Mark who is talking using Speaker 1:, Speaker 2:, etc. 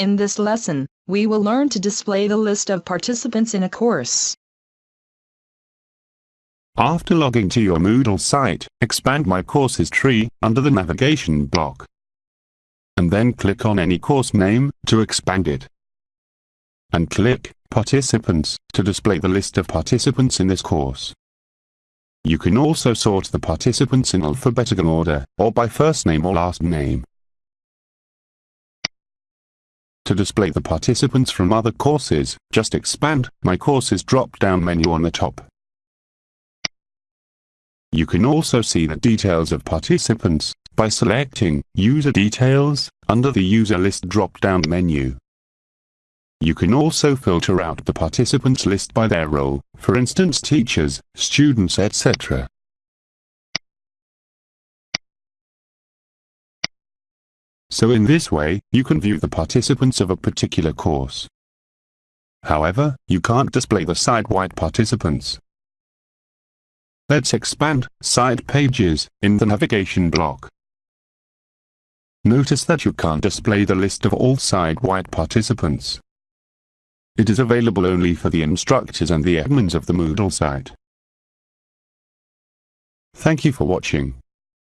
Speaker 1: In this lesson, we will learn to display the list of participants in a course.
Speaker 2: After logging to your Moodle site, expand My Courses tree under the navigation block. And then click on any course name to expand it. And click Participants to display the list of participants in this course. You can also sort the participants in alphabetical order, or by first name or last name. To display the participants from other courses, just expand My Courses drop-down menu on the top. You can also see the details of participants by selecting User Details under the User List drop-down menu. You can also filter out the participants list by their role, for instance teachers, students etc. So in this way, you can view the participants of a particular course. However, you can't display the site-wide participants. Let's expand Site Pages in the navigation block. Notice that you can't display the list of all site-wide participants. It is available only for the instructors and the admins of the Moodle site. Thank you for watching.